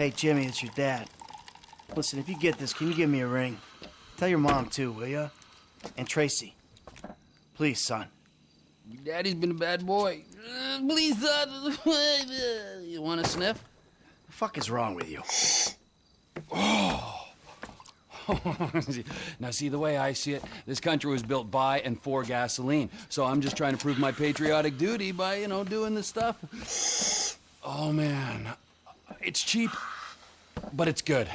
Hey, Jimmy, it's your dad. Listen, if you get this, can you give me a ring? Tell your mom, too, will ya? And Tracy. Please, son. Your daddy's been a bad boy. Uh, please, son. you want a sniff? The fuck is wrong with you? Oh. now, see, the way I see it, this country was built by and for gasoline. So I'm just trying to prove my patriotic duty by, you know, doing this stuff. Oh, man. It's cheap, but it's good.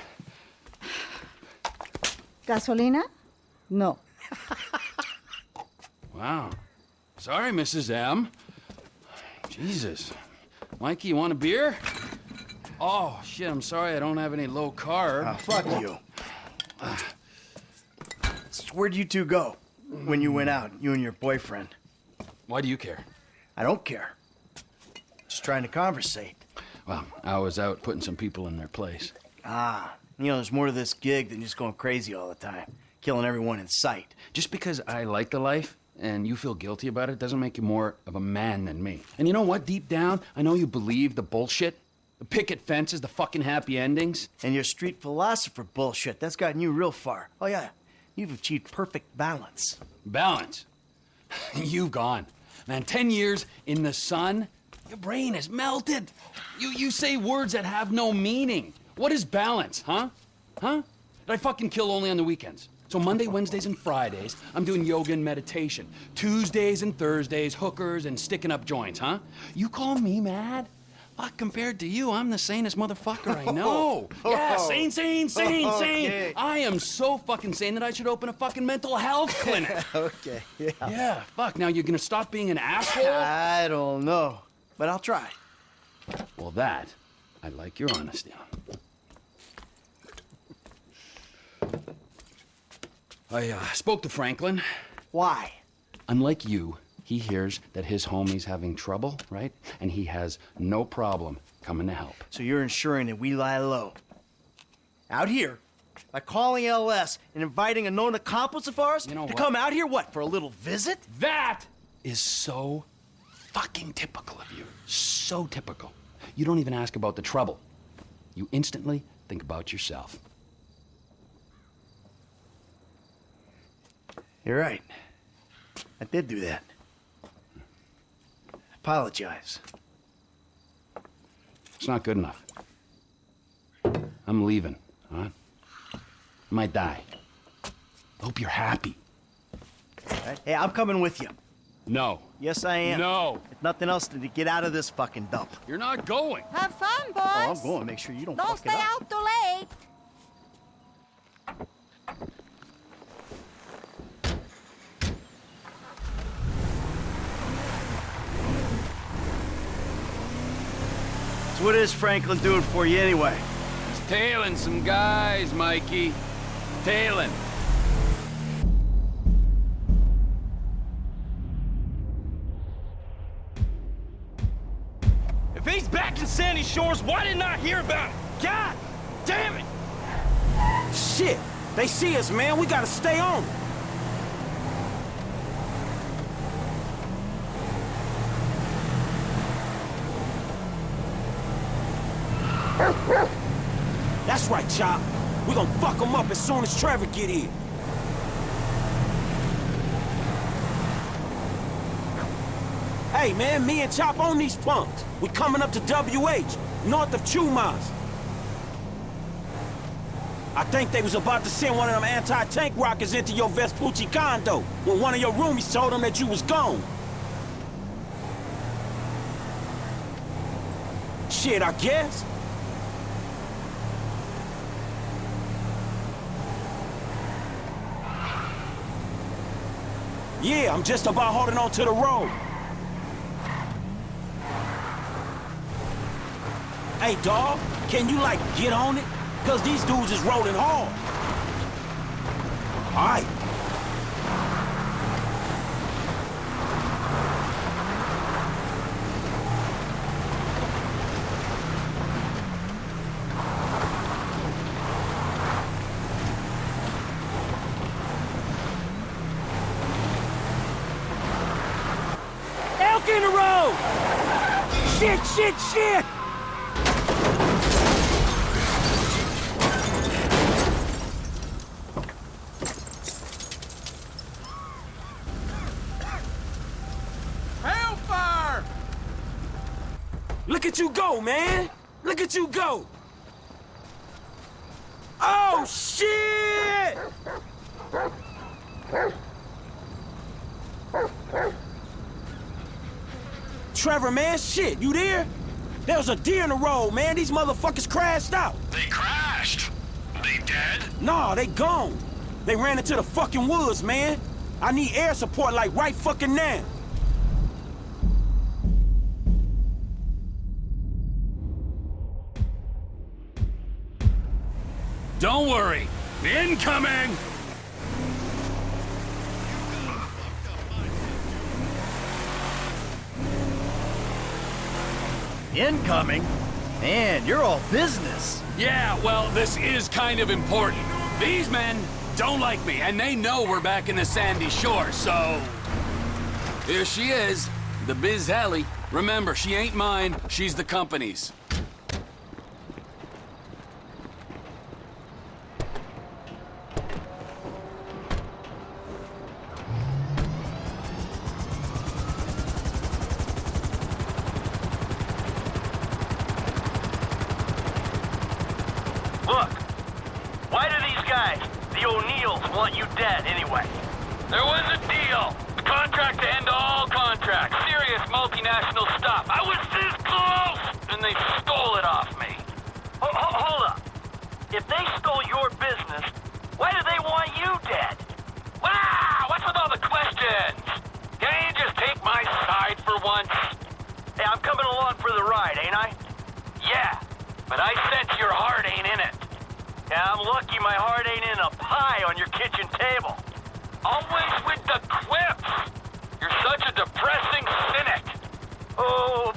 ¿Gasolina? No. Wow. Sorry, Mrs. M. Jesus. Mikey, you want a beer? Oh, shit, I'm sorry I don't have any low carb. Ah, fuck you. So where'd you two go when you went out, you and your boyfriend? Why do you care? I don't care. Just trying to conversate. Well, I was out putting some people in their place. Ah, you know, there's more to this gig than just going crazy all the time, killing everyone in sight. Just because I like the life and you feel guilty about it doesn't make you more of a man than me. And you know what? Deep down, I know you believe the bullshit. The picket fences, the fucking happy endings. And your street philosopher bullshit, that's gotten you real far. Oh, yeah, you've achieved perfect balance. Balance. You've gone. Man, 10 years in the sun, your brain has melted. You, you say words that have no meaning. What is balance, huh? Huh? Did I fucking kill only on the weekends? So Monday, Wednesdays, and Fridays, I'm doing yoga and meditation. Tuesdays and Thursdays, hookers and sticking up joints, huh? You call me mad? Fuck, compared to you, I'm the sanest motherfucker I know. Oh. yeah, sane, sane, sane, sane. Okay. I am so fucking sane that I should open a fucking mental health clinic. okay, yeah. yeah, fuck, now you're gonna stop being an asshole? I don't know, but I'll try. well, that, I like your honesty on. I uh, spoke to Franklin. Why? Unlike you, he hears that his homie's having trouble, right? And he has no problem coming to help. So you're ensuring that we lie low. Out here, by calling LS and inviting a known accomplice of ours You know to what? come out here, what, for a little visit? That is so fucking typical of you. So typical. You don't even ask about the trouble. You instantly think about yourself. You're right. I did do that. I Apologize. It's not good enough. I'm leaving, all right? I might die. Hope you're happy. Right? Hey, I'm coming with you. No. Yes, I am. No. If nothing else than to get out of this fucking dump. You're not going. Have fun, boys. Oh, I'm going make sure you don't, Don't fuck stay it up. out too late. What is Franklin doing for you anyway? He's tailing some guys, Mikey. Tailing. If he's back in Sandy Shores, why didn't I hear about it? God damn it! Shit! They see us, man. We gotta stay on. it. That's right, Chop. We gonna fuck them up as soon as Trevor get here. Hey, man, me and Chop on these punks. We coming up to WH, north of Chumash. I think they was about to send one of them anti-tank rockets into your Vespucci condo when one of your roomies told them that you was gone. Shit, I guess. Yeah, I'm just about holding on to the road. Hey, dawg, can you, like, get on it? Because these dudes is rolling hard. All right. Shit, shit, shit! Hellfire! Look at you go, man! Look at you go! Oh, shit! Trevor, man, shit, you there? There was a deer in the road, man. These motherfuckers crashed out. They crashed. They dead? Nah, they gone. They ran into the fucking woods, man. I need air support like right fucking now. Don't worry. Incoming! Incoming? Man, you're all business. Yeah, well, this is kind of important. These men don't like me, and they know we're back in the sandy shore, so... Here she is, the Biz Helly. Remember, she ain't mine, she's the company's. Stole your business, why do they want you dead? Wow! What's with all the questions? Can't you just take my side for once? Hey, I'm coming along for the ride, ain't I? Yeah, but I sense your heart ain't in it. Yeah, I'm lucky my heart ain't in a pie on your kitchen table. Always with the quips. You're such a depressing cynic. Oh,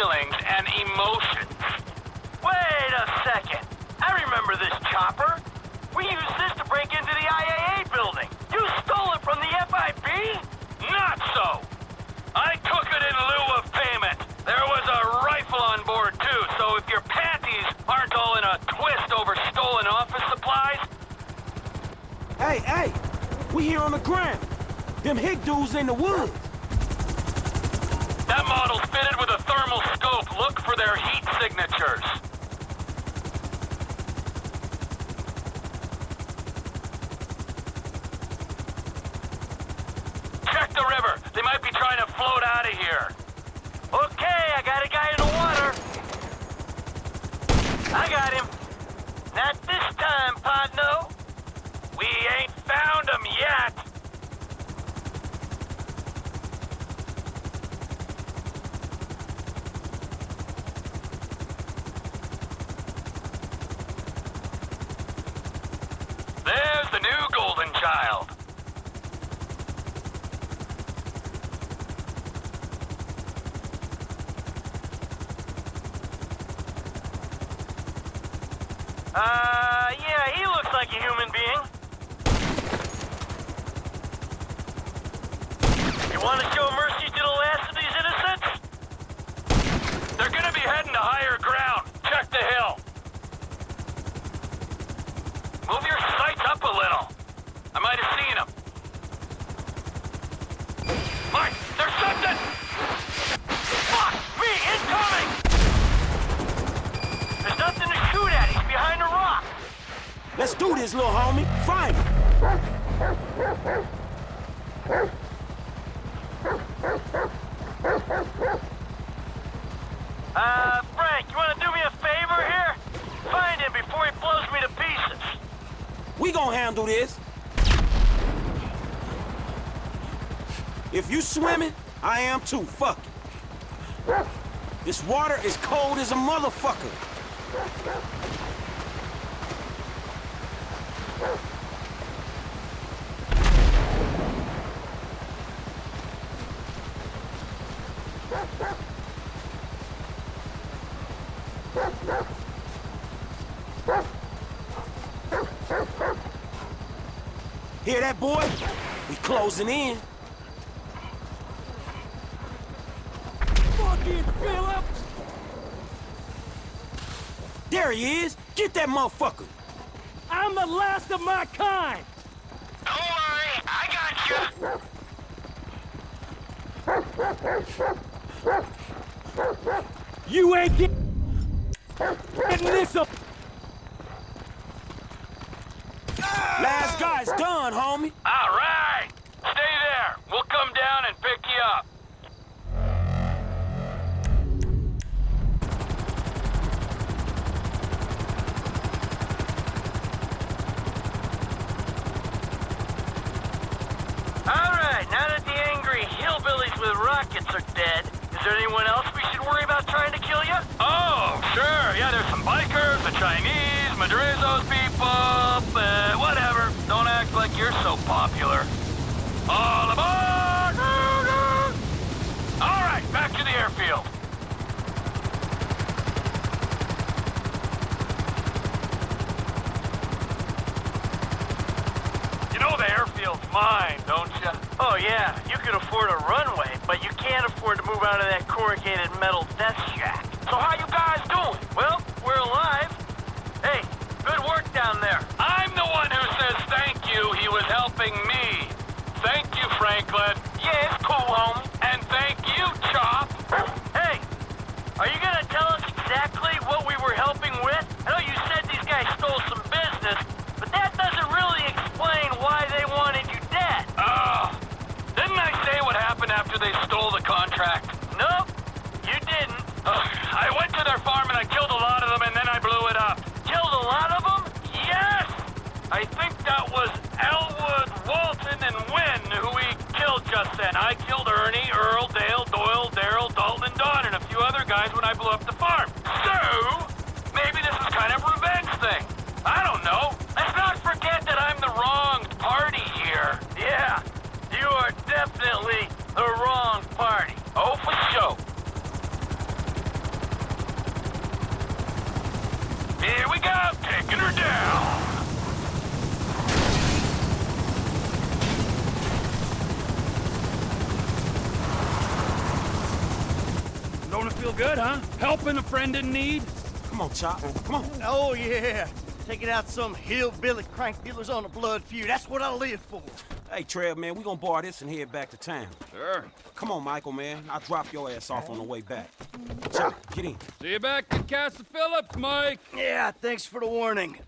feelings and emotions. Wait a second. I remember this chopper. We used this to break into the IAA building. You stole it from the FIB? Not so. I took it in lieu of payment. There was a rifle on board too, so if your panties aren't all in a twist over stolen office supplies, Hey, hey! We here on the ground. Them hick dudes in the woods. that model's For their heat signatures. Check the river. They might be trying to float out of here. Okay, I got a guy in the water. I got him. Not this time, Podno. We ain't found them yet. There's the new golden child. Uh, yeah, he looks like a human being. You want to show mercy to the last of these innocents? They're gonna be heading to higher ground. Check the hill. Move your do this, little homie. Find him. Uh, Frank, you want to do me a favor here? Find him before he blows me to pieces. We gonna handle this. If you swimming, I am too. Fuck it. This water is cold as a motherfucker. Hear that, boy? We closing in. Fucking There he is! Get that motherfucker! I'm the last of my kind! Don't worry, I got you! You ain't get getting this up! Last guy's done, homie. All right. Stay there. We'll come down and pick you up. All right, now that the angry hillbillies with rockets are dead, is there anyone else we should worry about trying to kill you? Oh, sure. Yeah, there's some bikers, the Chinese, Madrazo's people, uh, whatever. Don't act like you're so popular. All aboard! All right, back to the airfield. You know the airfield's mine, don't you? Oh, yeah. You can afford a runway, but you can't afford to move out of that corrugated metal death shack. So how you guys doing? Well, Oh. Here we go, taking her down. Don't it feel good, huh? Helping a friend in need? Come on, Chop. Come on. Oh, yeah. Taking out some hillbilly crank dealers on a blood feud. That's what I live for. Hey, Trev, man, we gonna bar this and head back to town. Sure. Come on, Michael, man. I'll drop your ass off on the way back. Chop, get in. See you back at Castle Philips, Mike. Yeah, thanks for the warning.